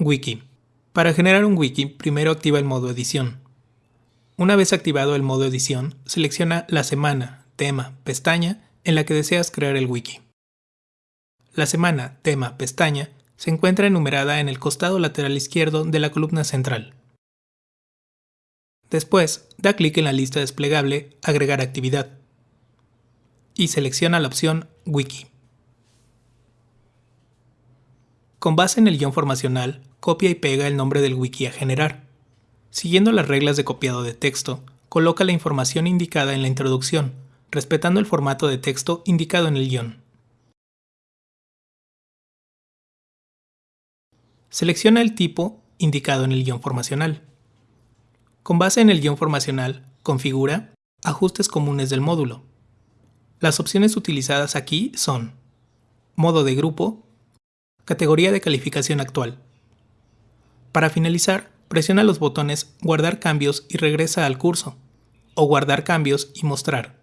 Wiki. Para generar un wiki, primero activa el modo edición. Una vez activado el modo edición, selecciona la semana, tema, pestaña en la que deseas crear el wiki. La semana, tema, pestaña se encuentra enumerada en el costado lateral izquierdo de la columna central. Después, da clic en la lista desplegable Agregar actividad y selecciona la opción Wiki. Con base en el guion formacional, copia y pega el nombre del wiki a generar. Siguiendo las reglas de copiado de texto, coloca la información indicada en la introducción, respetando el formato de texto indicado en el guion. Selecciona el tipo indicado en el guion formacional. Con base en el guion formacional, configura Ajustes comunes del módulo. Las opciones utilizadas aquí son Modo de grupo, Categoría de calificación actual. Para finalizar, presiona los botones Guardar cambios y regresa al curso, o Guardar cambios y mostrar.